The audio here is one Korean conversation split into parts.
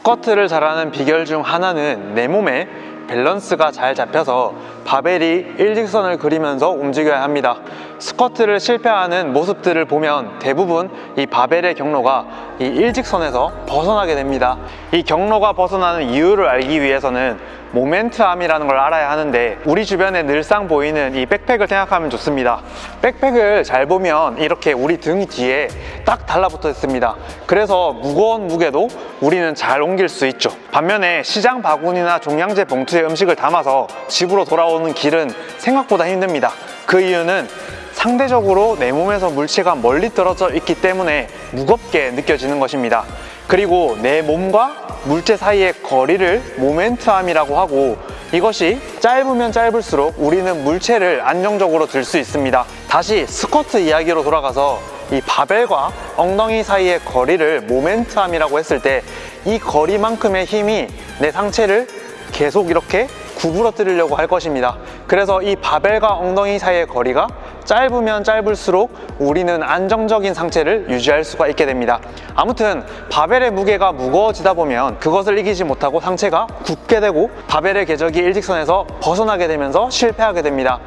스쿼트를 잘하는 비결 중 하나는 내 몸에 밸런스가 잘 잡혀서 바벨이 일직선을 그리면서 움직여야 합니다. 스쿼트를 실패하는 모습들을 보면 대부분 이 바벨의 경로가 이 일직선에서 벗어나게 됩니다. 이 경로가 벗어나는 이유를 알기 위해서는 모멘트암이라는 걸 알아야 하는데 우리 주변에 늘상 보이는 이 백팩을 생각하면 좋습니다. 백팩을 잘 보면 이렇게 우리 등 뒤에 딱 달라붙어 있습니다. 그래서 무거운 무게도 우리는 잘 옮길 수 있죠. 반면에 시장 바구니나 종량제 봉투에 음식을 담아서 집으로 돌아오는 길은 생각보다 힘듭니다. 그 이유는 상대적으로 내 몸에서 물체가 멀리 떨어져 있기 때문에 무겁게 느껴지는 것입니다. 그리고 내 몸과 물체 사이의 거리를 모멘트암이라고 하고 이것이 짧으면 짧을수록 우리는 물체를 안정적으로 들 수 있습니다. 다시 스쿼트 이야기로 돌아가서 이 바벨과 엉덩이 사이의 거리를 모멘트암이라고 했을 때 이 거리만큼의 힘이 내 상체를 계속 이렇게 구부러뜨리려고 할 것입니다. 그래서 이 바벨과 엉덩이 사이의 거리가 짧으면 짧을수록 우리는 안정적인 상체를 유지할 수가 있게 됩니다. 아무튼 바벨의 무게가 무거워지다 보면 그것을 이기지 못하고 상체가 굳게 되고 바벨의 궤적이 일직선에서 벗어나게 되면서 실패하게 됩니다.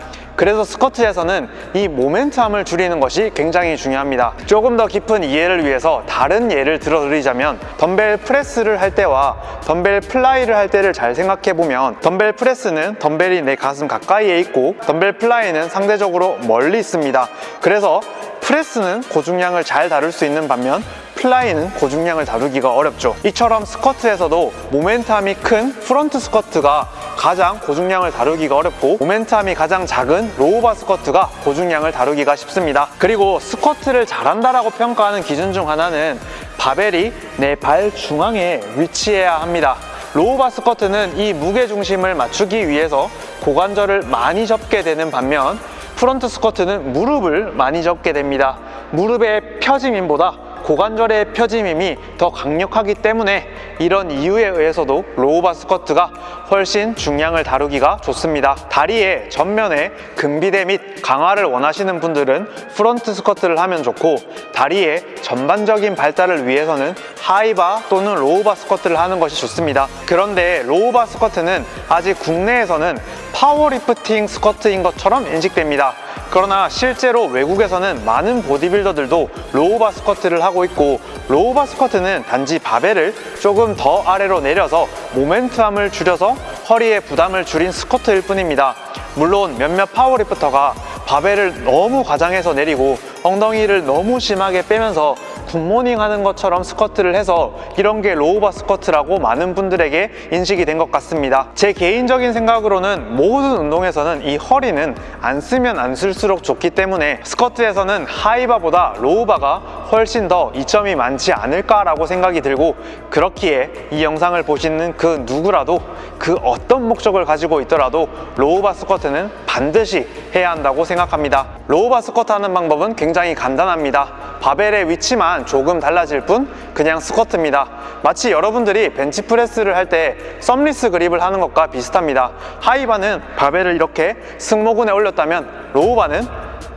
그래서 스쿼트에서는 이 moment arm을 줄이는 것이 굉장히 중요합니다. 조금 더 깊은 이해를 위해서 다른 예를 들어드리자면 덤벨 프레스를 할 때와 덤벨 플라이를 할 때를 잘 생각해 보면 덤벨 프레스는 덤벨이 내 가슴 가까이에 있고 덤벨 플라이는 상대적으로 멀리 있습니다. 그래서 프레스는 고중량을 잘 다룰 수 있는 반면 플라이는 고중량을 다루기가 어렵죠 이처럼 스쿼트에서도 moment arm이 큰 프론트 스쿼트가 가장 고중량을 다루기가 어렵고 moment arm이 가장 작은 low bar 스쿼트가 고중량을 다루기가 쉽습니다. 그리고 스쿼트를 잘한다라고 평가하는 기준 중 하나는 바벨이 내 발 중앙에 위치해야 합니다. low bar 스쿼트는 이 무게 중심을 맞추기 위해서 고관절을 많이 접게 되는 반면 프론트 스쿼트는 무릎을 많이 접게 됩니다. 무릎의 펴짐 힘보다 고관절의 펴짐 힘이 더 강력하기 때문에 이런 이유에 의해서도 low bar 스쿼트가 훨씬 중량을 다루기가 좋습니다. 다리의 전면에 근비대 및 강화를 원하시는 분들은 프론트 스쿼트를 하면 좋고 다리의 전반적인 발달을 위해서는 high bar 또는 low bar 스쿼트를 하는 것이 좋습니다. 그런데 low bar 스쿼트는 아직 국내에서는 파워리프팅 스쿼트인 것처럼 인식됩니다 그러나 실제로 외국에서는 많은 보디빌더들도 low bar 스쿼트를 하고 있고 low bar 스쿼트는 단지 바벨을 조금 더 아래로 내려서 moment arm을 줄여서 허리의 부담을 줄인 스쿼트일 뿐입니다. 물론 몇몇 파워리프터가 바벨을 너무 과장해서 내리고 엉덩이를 너무 심하게 빼면서 good morning 하는 것처럼 스쿼트를 해서 이런 게 low bar 스쿼트라고 많은 분들에게 인식이 된 것 같습니다. 제 개인적인 생각으로는 모든 운동에서는 이 허리는 안 쓰면 안 쓸수록 좋기 때문에 스쿼트에서는 하이바보다 로우바가 훨씬 더 이점이 많지 않을까라고 생각이 들고 그렇기에 이 영상을 보시는 그 누구라도 그 어떤 목적을 가지고 있더라도 low bar 스쿼트는 반드시 해야 한다고 생각합니다. low bar 스쿼트 하는 방법은 굉장히 간단합니다. 바벨의 위치만 조금 달라질 뿐 그냥 스쿼트입니다. 마치 여러분들이 벤치프레스를 할 때 thumbless grip을 하는 것과 비슷합니다. high bar는 바벨을 이렇게 승모근에 올렸다면 low bar는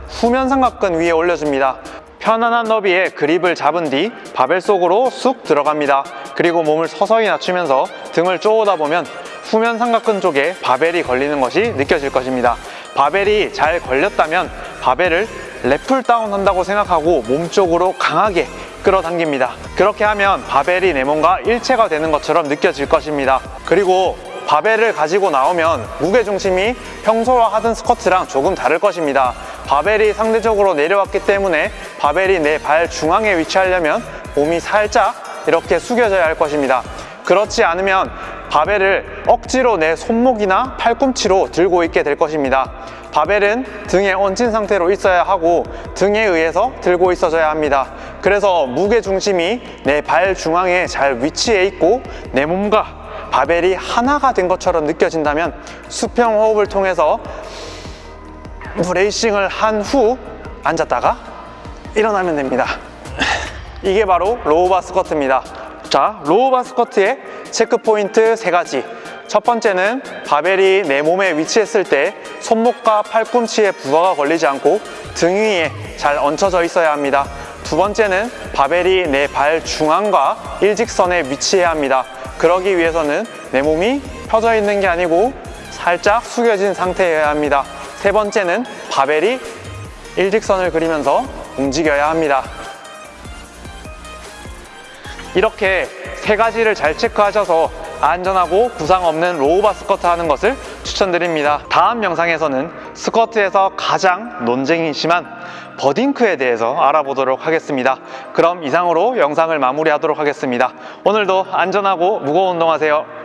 후면 삼각근 위에 올려줍니다. 편안한 너비에 그립을 잡은 뒤 바벨 속으로 쑥 들어갑니다. 그리고 몸을 서서히 낮추면서 등을 쪼으다 보면 후면 삼각근 쪽에 바벨이 걸리는 것이 느껴질 것입니다 바벨이 잘 걸렸다면 바벨을 랩풀 다운 한다고 생각하고 몸쪽으로 강하게 끌어당깁니다. 그렇게 하면 바벨이 내 몸과 일체가 되는 것처럼 느껴질 것입니다. 그리고 바벨을 가지고 나오면 무게중심이 평소와 하던 스쿼트랑 조금 다를 것입니다. 바벨이 상대적으로 내려왔기 때문에 바벨이 내 발 중앙에 위치하려면 몸이 살짝 이렇게 숙여져야 할 것입니다. 그렇지 않으면 바벨을 억지로 내 손목이나 팔꿈치로 들고 있게 될 것입니다. 바벨은 등에 얹힌 상태로 있어야 하고 등에 의해서 들고 있어줘야 합니다. 그래서 무게중심이 내 발 중앙에 잘 위치해 있고 내 몸과 바벨이 하나가 된 것처럼 느껴진다면 수평 호흡을 통해서 bracing을 한 후 앉았다가 일어나면 됩니다. 이게 바로 low bar 스쿼트입니다. 자 low bar 스쿼트의 체크 포인트 세 가지 첫 번째는 바벨이 내 몸에 위치했을 때 손목과 팔꿈치에 부하가 걸리지 않고 등 위에 잘 얹혀져 있어야 합니다 두 번째는 바벨이 내 발 중앙과 일직선에 위치해야 합니다 그러기 위해서는 내 몸이 펴져 있는 게 아니고 살짝 숙여진 상태여야 합니다. 세 번째는 바벨이 일직선을 그리면서 움직여야 합니다. 이렇게 세 가지를 잘 체크하셔서 안전하고 부상 없는 로우바 스쿼트 하는 것을 추천드립니다. 다음 영상에서는 스쿼트에서 가장 논쟁이 심한 버딩크에 대해서 알아보도록 하겠습니다. 그럼 이상으로 영상을 마무리하도록 하겠습니다. 오늘도 안전하고 무거운 운동하세요.